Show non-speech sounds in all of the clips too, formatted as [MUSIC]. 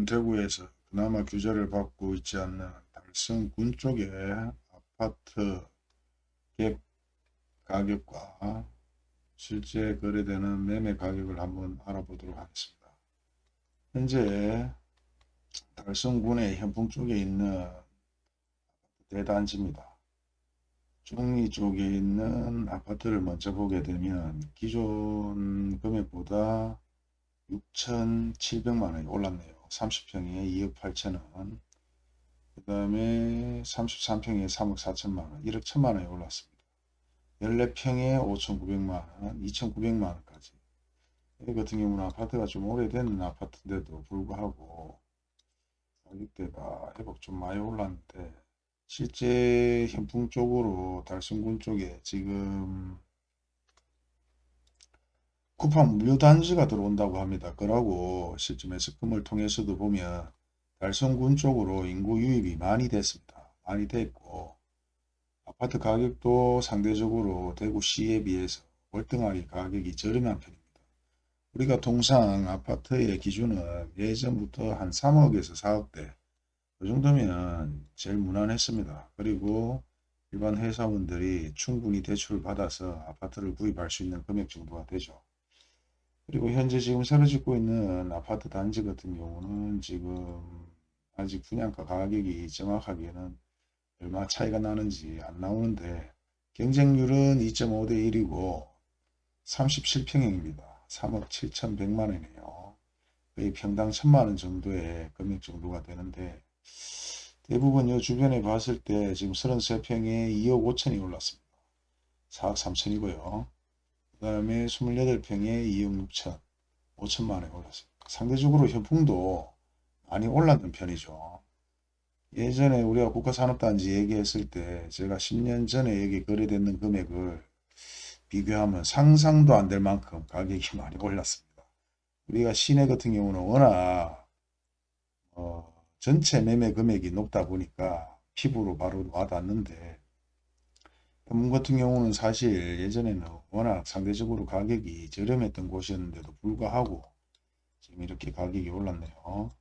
지금은 대구에서 그나마 규제를 받고 있지 않는 달성군 쪽의 아파트 갭 가격과 실제 거래되는 매매 가격을 한번 알아보도록 하겠습니다. 현재 달성군의 현풍 쪽에 있는 대단지입니다. 중리 쪽에 있는 아파트를 먼저 보게 되면 기존 금액보다 6,700만원이 올랐네요. 30평에 2억 8천원. 그 다음에 33평에 3억 4천만원. 1억 1천만원이 올랐습니다. 14평에 5,900만원 2,900만원까지. 이 같은 경우는 아파트가 좀 오래된 아파트인데도 불구하고 가격대가 회복 좀 많이 올랐는데 실제 현풍 쪽으로 달성군 쪽에 지금 쿠팡 무료 단지가 들어온다고 합니다. 그러고 실제 매스컴을 통해서도 보면 달성군 쪽으로 인구 유입이 많이 됐습니다. 많이 됐고 아파트 가격도 상대적으로 대구시에 비해서 월등하게 가격이 저렴한 편입니다. 우리가 통상 아파트의 기준은 예전부터 한 3억에서 4억대 그 정도면 제일 무난했습니다. 그리고 일반 회사원들이 충분히 대출을 받아서 아파트를 구입할 수 있는 금액 정도가 되죠. 그리고 현재 지금 새로 짓고 있는 아파트 단지 같은 경우는 지금 아직 분양가 가격이 정확하게는 얼마 차이가 나는지 안 나오는데 경쟁률은 2.5대 1이고 37평형입니다. 3억 7,100만원이네요. 거의 평당 1천만원 정도의 금액 정도가 되는데 대부분 이 주변에 봤을 때 지금 33평에 2억 5천이 올랐습니다. 4억 3천이고요. 그 다음에 28평에 2억 6천 5천만원이 올랐습니다. 상대적으로 현풍도 많이 올랐는 편이죠. 예전에 우리가 국가산업단지 얘기했을 때 제가 10년 전에 여기 거래됐는 금액을 비교하면 상상도 안 될 만큼 가격이 [LAUGHS] 많이 올랐습니다. 우리가 시내 같은 경우는 워낙 어, 전체 매매 금액이 높다 보니까 피부로 바로 와닿는데 현문 같은 경우는 사실 예전에는 워낙 상대적으로 가격이 저렴했던 곳이었는데도 불구하고 지금 이렇게 가격이 올랐네요.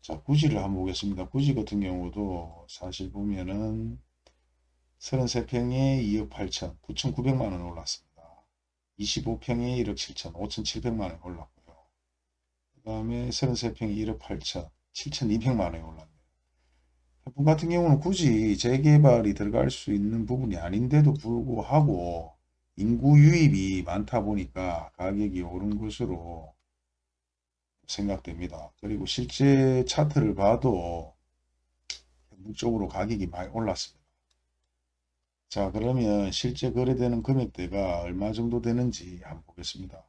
자 구지를 한번 보겠습니다. 구지 같은 경우도 사실 보면은 33평에 2억 8천 9,900만 원 올랐습니다. 25평에 1억 7천 5,700만 원 올랐고요. 그 다음에 33평에 1억 8천 7,200만 원이 올랐네요. 해풍 같은 경우는 굳이 재개발이 들어갈 수 있는 부분이 아닌데도 불구하고 인구 유입이 많다 보니까 가격이 오른 것으로 생각됩니다. 그리고 실제 차트를 봐도 전국적으로 가격이 많이 올랐습니다. 자 그러면 실제 거래되는 금액대가 얼마 정도 되는지 한번 보겠습니다.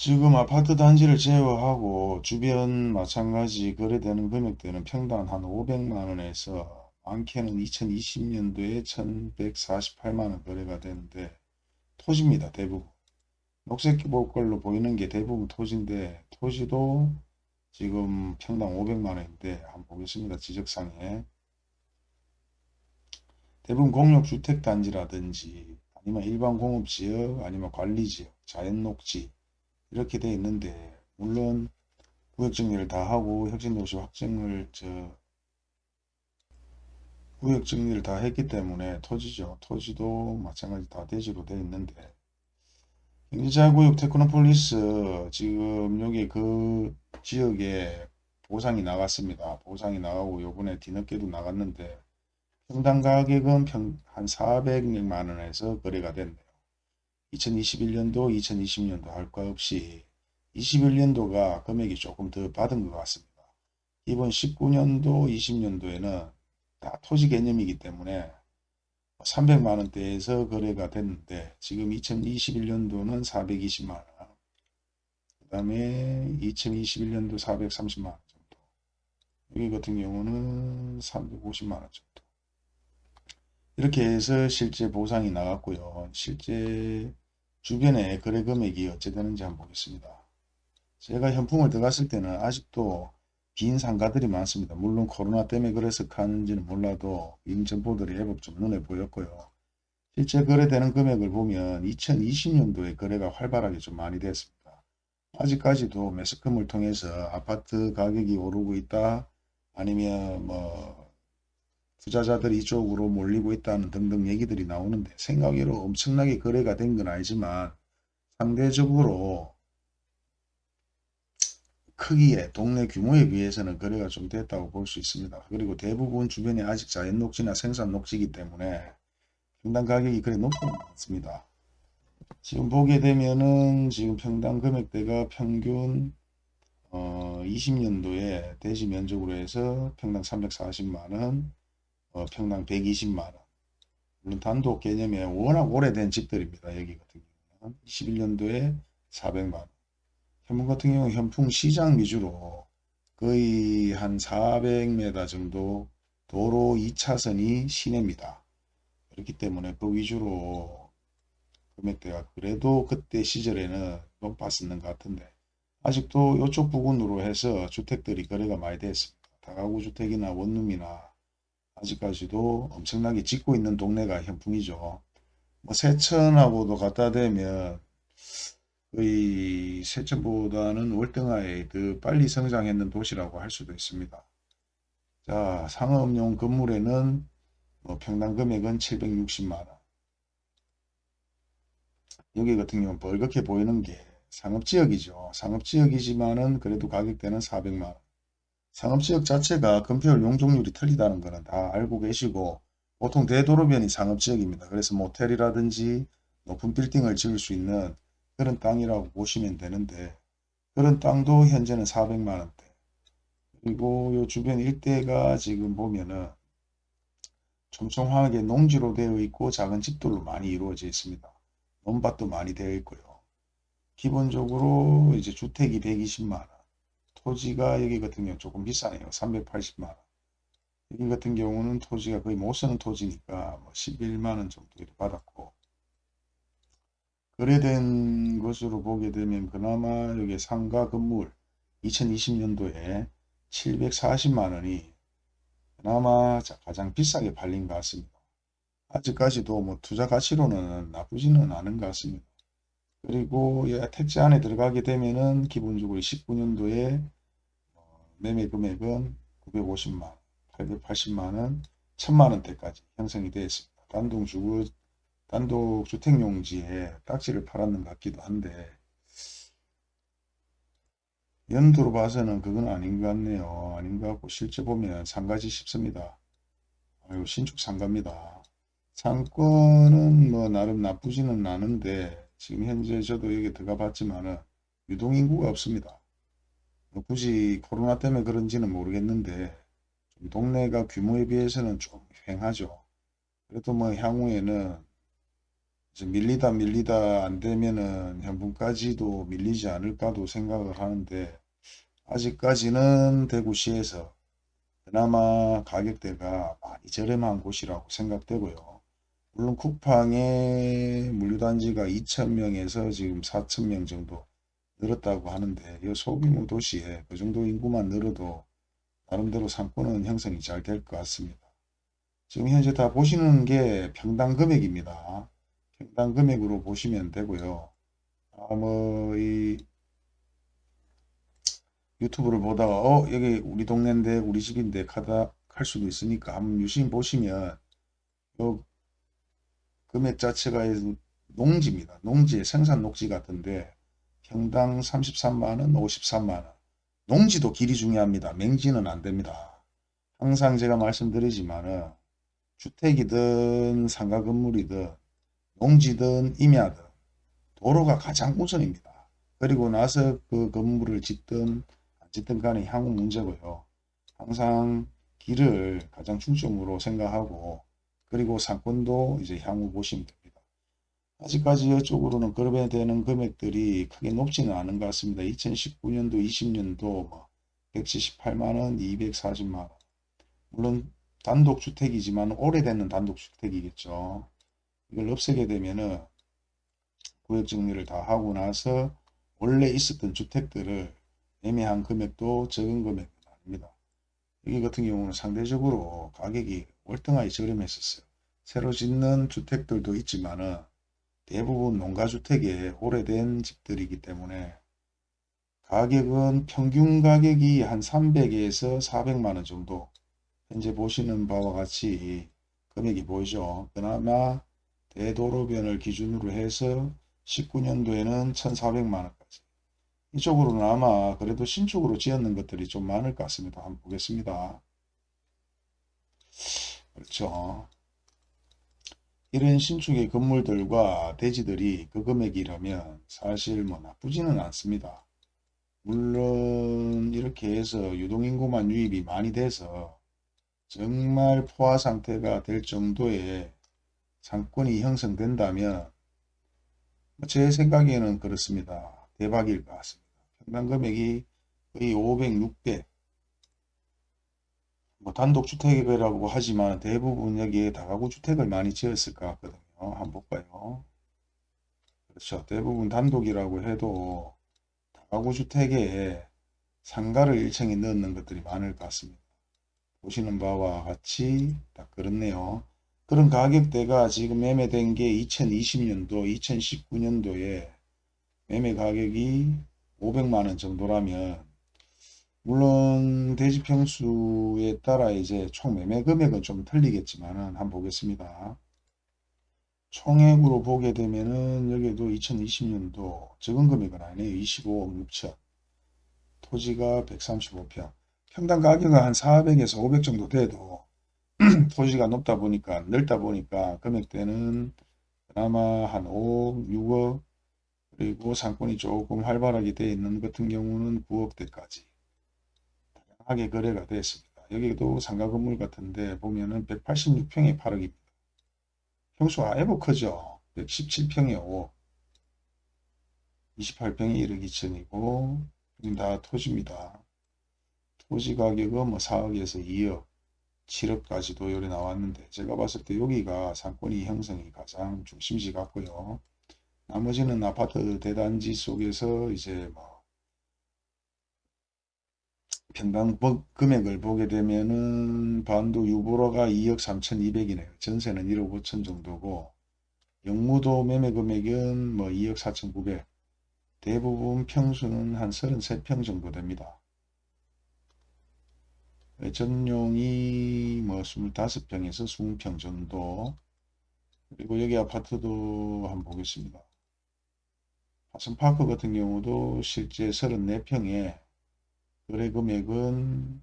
지금 아파트 단지를 제외하고 주변 마찬가지 거래되는 금액대는 평당 한 500만원에서 많게는 2020년도에 1148만원 거래가 되는데 토지입니다. 대부분. 녹색 볼걸로 보이는 게 대부분 토지인데 토지도 지금 평당 500만원인데 한번 보겠습니다. 지적상에 대부분 공용주택단지라든지 아니면 일반 공업지역 아니면 관리지역 자연녹지 이렇게 돼 있는데 물론 구역정리를 다 하고 혁신도시 확정을 저 구역정리를 다 했기 때문에 토지죠. 토지도 마찬가지 다 대지로 되어 있는데 경제자유구역 테크노폴리스 지금 여기 그 지역에 보상이 나갔습니다. 보상이 나가고 요번에 뒤늦게도 나갔는데 평당 가격은 평, 한 400만원에서 거래가 됐네요. 2021년도 2020년도 할 것 없이 21년도가 금액이 조금 더 받은 것 같습니다. 이번 19년도 20년도에는 다 토지 개념이기 때문에 300만원대에서 거래가 됐는데 지금 2021년도는 420만원 그 다음에 2021년도 430만원 정도 여기 같은 경우는 350만원 정도 이렇게 해서 실제 보상이 나갔고요. 실제 주변에 거래 금액이 어찌 되는지 한번 보겠습니다. 제가 현풍을 들어갔을 때는 아직도 빈 상가들이 많습니다. 물론 코로나 때문에 그래서 가는지는 몰라도 빈 점포들이 제법 좀 눈에 보였고요. 실제 거래되는 금액을 보면 2020년도에 거래가 활발하게 좀 많이 됐습니다. 아직까지도 매스컴을 통해서 아파트 가격이 오르고 있다. 아니면 뭐 투자자들이 이쪽으로 몰리고 있다는 등등 얘기들이 나오는데 생각외로 엄청나게 거래가 된 건 아니지만 상대적으로 크기에 동네 규모에 비해서는 거래가 좀 됐다고 볼 수 있습니다. 그리고 대부분 주변에 아직 자연 녹지나 생산 녹지이기 때문에 평당 가격이 그리 높지는 않습니다. 지금 보게 되면은 지금 평당 금액대가 평균 어 20년도에 대지 면적으로 해서 평당 340만원, 어 평당 120만원. 물론 단독 개념에 워낙 오래된 집들입니다. 여기 같은 경우는 21년도에 400만원. 현무 같은 경우 현풍 시장 위주로 거의 한 400m 정도 도로 2차선이 시내입니다. 그렇기 때문에 그 위주로 금액대가 그래도 그때 시절에는 높았었는 것 같은데 아직도 이쪽 부근으로 해서 주택들이 거래가 많이 됐습니다. 다가구 주택이나 원룸이나 아직까지도 엄청나게 짓고 있는 동네가 현풍이죠. 뭐 세천하고도 갖다 대면 거의 세천보다는 월등하게 더 빨리 성장했는 도시라고 할 수도 있습니다. 자, 상업용 건물에는 뭐 평당 금액은 760만원. 여기 같은 경우는 벌겋게 보이는 게 상업지역이죠. 상업지역이지만은 그래도 가격대는 400만원. 상업지역 자체가 건폐율 용적률이 틀리다는 것은 다 알고 계시고 보통 대도로변이 상업지역입니다. 그래서 모텔이라든지 높은 빌딩을 지을 수 있는 그런 땅이라고 보시면 되는데 그런 땅도 현재는 400만원대 그리고 요 주변 일대가 지금 보면은 촘촘하게 농지로 되어 있고 작은 집들로 많이 이루어져 있습니다. 논밭도 많이 되어 있고요. 기본적으로 이제 주택이 120만원 토지가 여기 같은 경우 조금 비싸네요. 380만원 여기 같은 경우는 토지가 거의 못 쓰는 토지니까 뭐 11만원 정도 받았고 거래된 것으로 보게 되면 그나마 여기 상가 건물 2020년도에 740만원이 그나마 가장 비싸게 팔린 것 같습니다. 아직까지도 뭐 투자 가치로는 나쁘지는 않은 것 같습니다. 그리고 택지 안에 들어가게 되면은 기본적으로 19년도에 어, 매매 금액은 950만원, 880만원, 1000만원대까지 형성이 되어 있습니다. 단독 주거 단독 주택용지에 딱지를 팔았는 것 같기도 한데 연도로 봐서는 그건 아닌 것 같네요. 아닌 것 같고 실제 보면 상가지 싶습니다. 아유 신축 상가입니다. 상권은 뭐 나름 나쁘지는 않은데 지금 현재 저도 여기 들어가 봤지만은 유동인구가 없습니다. 뭐 굳이 코로나 때문에 그런지는 모르겠는데 동네가 규모에 비해서는 좀 횡하죠. 그래도 뭐 향후에는 밀리다 밀리다 안 되면은 현분까지도 밀리지 않을까도 생각을 하는데 아직까지는 대구시에서 그나마 가격대가 많이 저렴한 곳이라고 생각되고요. 물론 쿠팡의 물류단지가 2천명에서 지금 4천명 정도 늘었다고 하는데 이 소규모 도시에 그 정도 인구만 늘어도 나름대로 상권은 형성이 잘 될 것 같습니다. 지금 현재 다 보시는 게 평당 금액입니다. 평당 금액으로 보시면 되고요. 아, 뭐, 이, 유튜브를 보다가, 어, 여기 우리 동네인데, 우리 집인데, 가다, 할 수도 있으니까, 한번 유심 보시면, 요, 금액 자체가 농지입니다. 농지의 생산 녹지 같은데, 평당 33만원, 53만원. 농지도 길이 중요합니다. 맹지는 안 됩니다. 항상 제가 말씀드리지만 은, 주택이든 상가 건물이든 농지든 임야든 도로가 가장 우선입니다. 그리고 나서 그 건물을 짓든 안 짓든 간에 향후 문제고요. 항상 길을 가장 중점으로 생각하고 그리고 상권도 이제 향후 보시면 됩니다. 아직까지 이쪽으로는 거래되는 금액들이 크게 높지는 않은 것 같습니다. 2019년도, 20년도 뭐 178만원, 240만원. 물론 단독주택이지만 오래되는 단독주택이겠죠. 이걸 없애게 되면은 구역 정리를 다 하고 나서 원래 있었던 주택들을 애매한 금액도 적은 금액은 아닙니다. 여기 같은 경우는 상대적으로 가격이 월등하게 저렴했었어요. 새로 짓는 주택들도 있지만은 대부분 농가주택에 오래된 집들이기 때문에 가격은 평균 가격이 한 300에서 400만원 정도 현재 보시는 바와 같이 금액이 보이죠. 그나마 대도로변을 기준으로 해서 19년도에는 1400만원까지 이쪽으로는 아마 그래도 신축으로 지었는 것들이 좀 많을 것 같습니다. 한번 보겠습니다. 그렇죠. 이런 신축의 건물들과 대지들이 그 금액이라면 사실 뭐 나쁘지는 않습니다. 물론 이렇게 해서 유동인구만 유입이 많이 돼서 정말 포화 상태가 될 정도의 상권이 형성된다면 뭐제 생각에는 그렇습니다. 대박일 것 같습니다. 평당 금액이 거의 500, 600, 뭐 단독주택이라고 하지만 대부분 여기에 다가구 주택을 많이 지었을 것 같거든요. 한번 볼까요? 그렇죠. 대부분 단독이라고 해도 다가구 주택에 상가를 1층에 넣는 것들이 많을 것 같습니다. 보시는 바와 같이 딱 그렇네요. 그런 가격대가 지금 매매된 게 2020년도, 2019년도에 매매 가격이 500만원 정도라면 물론 대지 평수에 따라 이제 총 매매 금액은 좀 틀리겠지만 한번 보겠습니다. 총액으로 보게 되면은 여기도 2020년도 적은 금액은 아니네요. 25억 6천 토지가 135평 평당 가격은 한 400에서 500 정도 돼도 [CLEARS THROAT] 토지가 높다 보니까 넓다 보니까 금액대는 그나마 한 5억 6억 그리고 상권이 조금 활발하게 되어 있는 같은 경우는 9억대까지 다양 하게 거래가 되었습니다. 여기도 상가 건물 같은데 보면은 186평에 8억입니다. 평수가 크죠. 117평에 5억 28평에 1억 2천이고 다 토지입니다. 토지 가격은 뭐 4억에서 2억 7억까지도 요리 나왔는데 제가 봤을 때 여기가 상권이 형성이 가장 중심지 같고요. 나머지는 아파트 대단지 속에서 이제 뭐 평당 금액을 보게 되면은 반도 유보로가 2억 3,200이네요. 전세는 1억 5천 정도고 영무도 매매 금액은 뭐 2억 4,900 대부분 평수는 한 33평 정도 됩니다. 전용이 뭐 25평에서 20평 정도 그리고 여기 아파트도 한번 보겠습니다. 화성파크 같은 경우도 실제 34평에 거래 금액은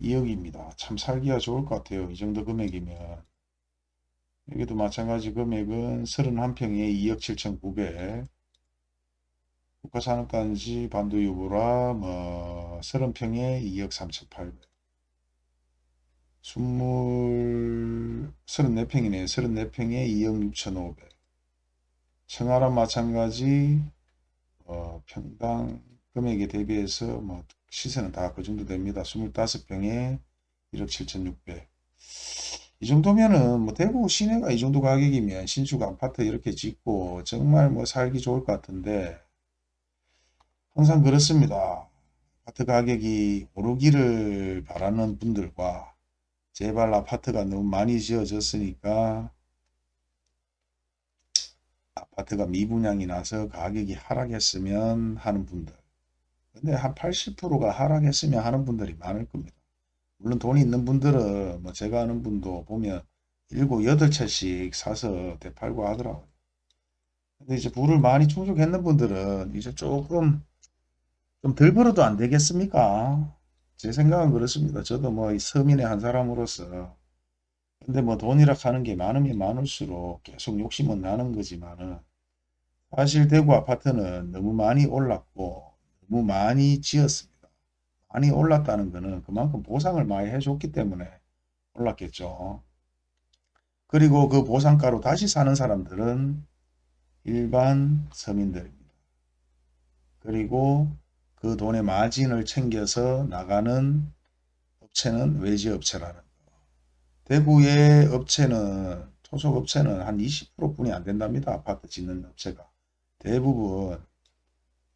2억입니다. 참 살기가 좋을 것 같아요. 이 정도 금액이면. 여기도 마찬가지 금액은 31평에 2억 7,900 국가산업단지 반도 유보라 뭐 30평에 2억 3,800 20 34평이네요. 34평에 2억 6,500 청하랑 마찬가지 어, 평당 금액에 대비해서 뭐 시세는 다 그 정도 됩니다. 25평에 1억 7,600. 이 정도면은 뭐 대구 시내가 이 정도 가격이면 신축 아파트 이렇게 짓고 정말 뭐 살기 좋을 것 같은데 항상 그렇습니다. 아파트 가격이 오르기를 바라는 분들과 제발 아파트가 너무 많이 지어졌으니까 아파트가 미분양이 나서 가격이 하락했으면 하는 분들 근데 한 80%가 하락했으면 하는 분들이 많을 겁니다. 물론 돈이 있는 분들은 뭐 제가 아는 분도 보면 7, 8채씩 사서 대팔고 하더라고요. 근데 이제 부를 많이 충족했는 분들은 이제 조금 좀 덜 벌어도 안 되겠습니까? 제 생각은 그렇습니다. 저도 뭐 서민의 한 사람으로서 근데 뭐 돈이라 하는 게 많으면 많을수록 계속 욕심은 나는 거지만은 사실 대구 아파트는 너무 많이 올랐고 너무 많이 지었습니다. 많이 올랐다는 것은 그만큼 보상을 많이 해줬기 때문에 올랐겠죠. 그리고 그 보상가로 다시 사는 사람들은 일반 서민들입니다. 그리고 그 돈의 마진을 챙겨서 나가는 업체는 외지업체라는 대구의 업체는 토속업체는 한 20% 뿐이 안 된답니다. 아파트 짓는 업체가. 대부분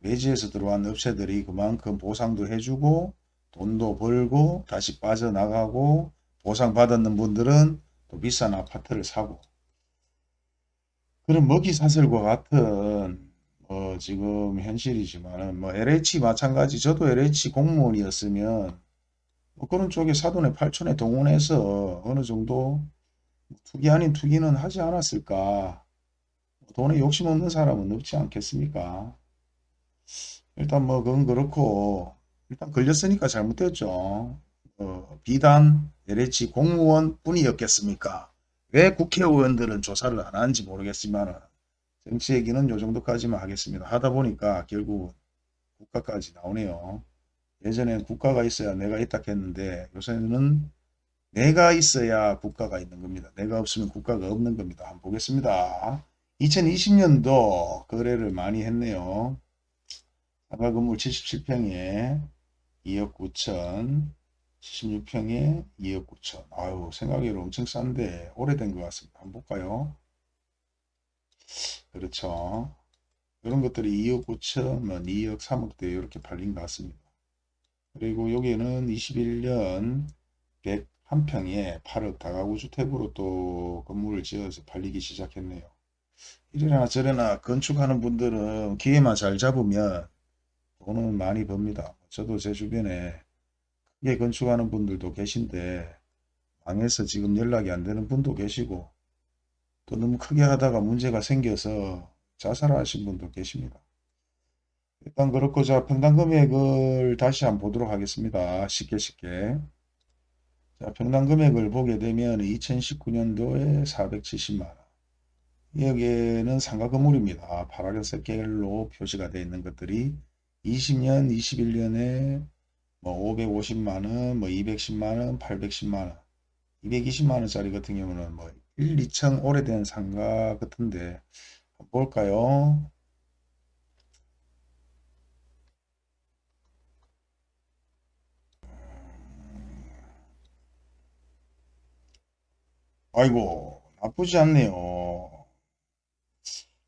외지에서 들어온 업체들이 그만큼 보상도 해주고 돈도 벌고 다시 빠져나가고 보상받았는 분들은 또 비싼 아파트를 사고. 그런 먹이사슬과 같은 어, 지금 현실이지만은 뭐 LH 마찬가지. 저도 LH 공무원이었으면 뭐 그런 쪽에 사돈의 팔촌에 동원해서 어느 정도 투기 아닌 투기는 하지 않았을까 돈에 욕심 없는 사람은 없지 않겠습니까 일단 뭐 그건 그렇고 일단 걸렸으니까 잘못됐죠 어, 비단 LH 공무원 뿐이었겠습니까 왜 국회의원들은 조사를 안 하는지 모르겠지만 정치 얘기는 요 정도까지만 하겠습니다. 하다 보니까 결국 국가까지 나오네요. 예전엔 국가가 있어야 내가 있다 했는데 요새는 내가 있어야 국가가 있는 겁니다. 내가 없으면 국가가 없는 겁니다. 한번 보겠습니다. 2020년도 거래를 많이 했네요. 상가 건물 77평에 2억 9천 76평에 2억 9천 아유 생각외로 엄청 싼데 오래된 것 같습니다. 한번 볼까요? 그렇죠. 이런 것들이 2억 9천, 뭐 2억 3억대 이렇게 팔린 것 같습니다. 그리고 여기는 21년 101평에 8억 다가구 주택으로 또 건물을 지어서 팔리기 시작했네요. 이래나 저래나 건축하는 분들은 기회만 잘 잡으면 돈은 많이 법니다. 저도 제 주변에 크게 건축하는 분들도 계신데 망해서 지금 연락이 안 되는 분도 계시고 또 너무 크게 하다가 문제가 생겨서 자살하신 분도 계십니다. 일단 그렇고 자 평당 금액을 다시 한번 보도록 하겠습니다. 쉽게 쉽게 자 평당 금액을 보게 되면 2019년도에 470만원 여기에는 상가 건물입니다. 파란색 색깔로 표시가 되어 있는 것들이 20년, 21년에 뭐 550만원, 뭐 210만원, 810만원, 220만원짜리 같은 경우는 뭐 1, 2층 오래된 상가 같은데 볼까요? 아이고 나쁘지 않네요.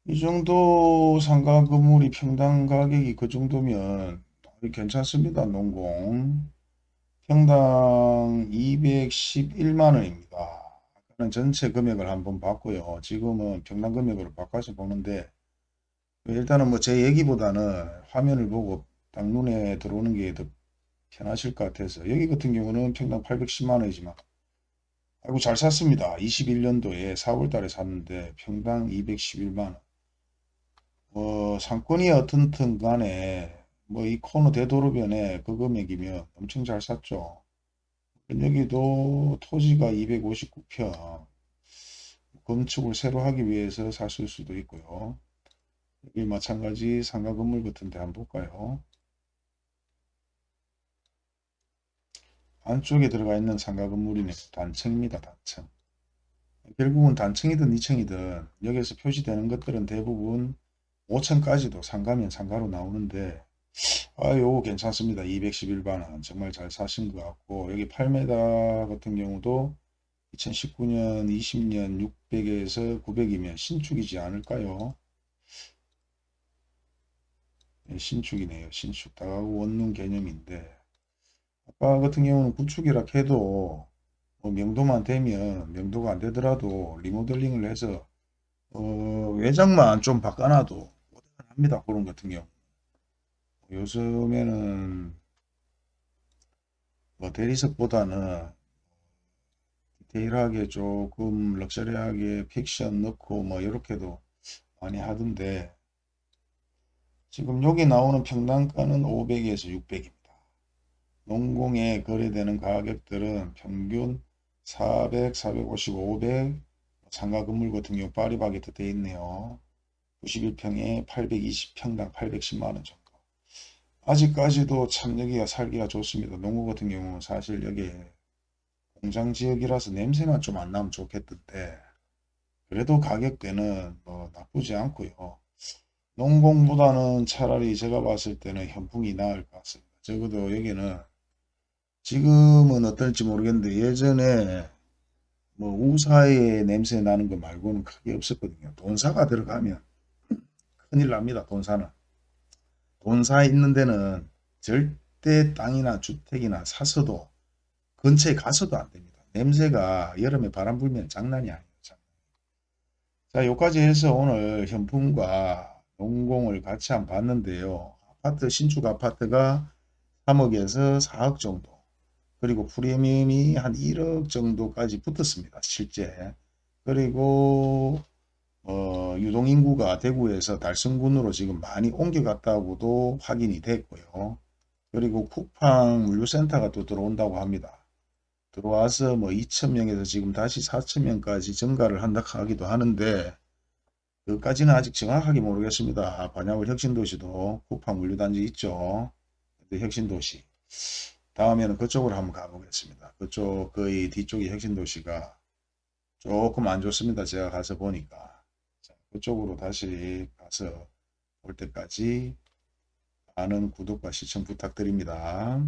이 정도 상가 건물이 평당 가격이 그 정도면 괜찮습니다. 농공 평당 211만원입니다. 아까는 전체 금액을 한번 봤고요. 지금은 평당 금액으로 바꿔서 보는데 일단은 뭐 제 얘기보다는 화면을 보고 딱 눈에 들어오는 게 더 편하실 것 같아서 여기 같은 경우는 평당 810만원이지만 아이고 잘 샀습니다. 21년도에 4월달에 샀는데 평당 211만원 뭐 상권이 어떻든 간에 뭐 이 코너 대도로변에 그 금액이면 엄청 잘 샀죠. 여기도 토지가 259평 건축을 새로 하기 위해서 샀을 수도 있고요. 여기 마찬가지 상가 건물 같은 데 한번 볼까요? 안쪽에 들어가 있는 상가 건물이네 단층입니다. 단층. 결국은 단층이든 2층이든 여기서 표시되는 것들은 대부분 5층까지도 상가면 상가로 나오는데 아, 요거 괜찮습니다. 211만원. 정말 잘 사신 것 같고, 여기 8m 같은 경우도 2019년, 20년 600에서 900이면 신축이지 않을까요? 네, 신축이네요. 신축. 다가구 원룸 개념인데, 아까 같은 경우는 구축이라 해도, 뭐 명도만 되면, 명도가 안 되더라도 리모델링을 해서, 어, 외장만 좀 바꿔놔도 합니다. 그런 같은 경우. 요즘에는 뭐 대리석보다는 디테일하게 조금 럭셔리하게 픽션 넣고 뭐 이렇게도 많이 하던데 지금 여기 나오는 평당가는 500에서 600입니다. 농공에 거래되는 가격들은 평균 400, 450, 500 상가 건물 같은 경우 파리바게트 되어 있네요. 91평에 820평당 810만원 정도. 아직까지도 참 여기가 살기가 좋습니다. 농구 같은 경우는 사실 여기 공장 지역이라서 냄새만 좀 안 나면 좋겠던데 그래도 가격대는 뭐 나쁘지 않고요. 농공보다는 차라리 제가 봤을 때는 현풍이 나을 것 같습니다. 적어도 여기는 지금은 어떨지 모르겠는데 예전에 뭐 우사의 냄새 나는 거 말고는 크게 없었거든요. 돈사가 들어가면 큰일 납니다. 돈사는. 본사에 있는 데는 절대 땅이나 주택이나 사서도 근처에 가서도 안 됩니다. 냄새가 여름에 바람 불면 장난이 아니에요. 자, 여기까지 해서 오늘 현품과 농공을 같이 한 봤는데요. 아파트 신축 아파트가 3억에서 4억 정도 그리고 프리미엄이 한 1억 정도까지 붙었습니다. 실제 그리고 어, 유동인구가 대구에서 달성군으로 지금 많이 옮겨갔다고도 확인이 됐고요. 그리고 쿠팡 물류센터가 또 들어온다고 합니다. 들어와서 뭐 2천명에서 지금 다시 4천명까지 증가를 한다 하기도 하는데 그까지는 아직 정확하게 모르겠습니다. 반야월 혁신도시도 쿠팡 물류단지 있죠. 혁신도시 다음에는 그쪽으로 한번 가보겠습니다. 그쪽 거의 뒤쪽이 혁신도시가 조금 안 좋습니다. 제가 가서 보니까 자, 그쪽으로 다시 가서 볼 때까지 많은 구독과 시청 부탁드립니다.